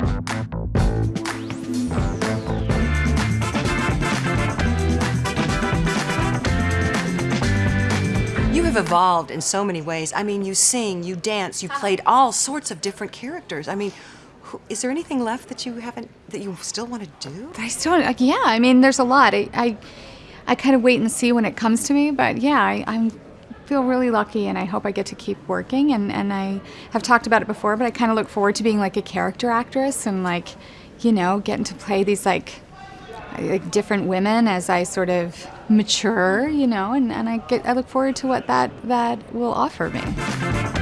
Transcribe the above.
You have evolved in so many ways. I mean, you sing, you dance, you played all sorts of different characters. I mean, who, is there anything left that you haven't, that you still want to do? I still, like, yeah, I mean, there's a lot. I, I, I kind of wait and see when it comes to me, but yeah, I, I'm feel really lucky and I hope I get to keep working and, and I have talked about it before, but I kind of look forward to being like a character actress and like, you know, getting to play these like like different women as I sort of mature, you know, and, and I get I look forward to what that that will offer me.